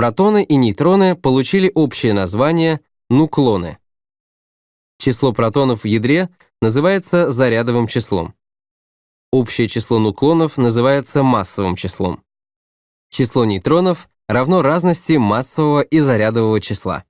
Протоны и нейтроны получили общее название нуклоны. Число протонов в ядре называется зарядовым числом. Общее число нуклонов называется массовым числом. Число нейтронов равно разности массового и зарядового числа.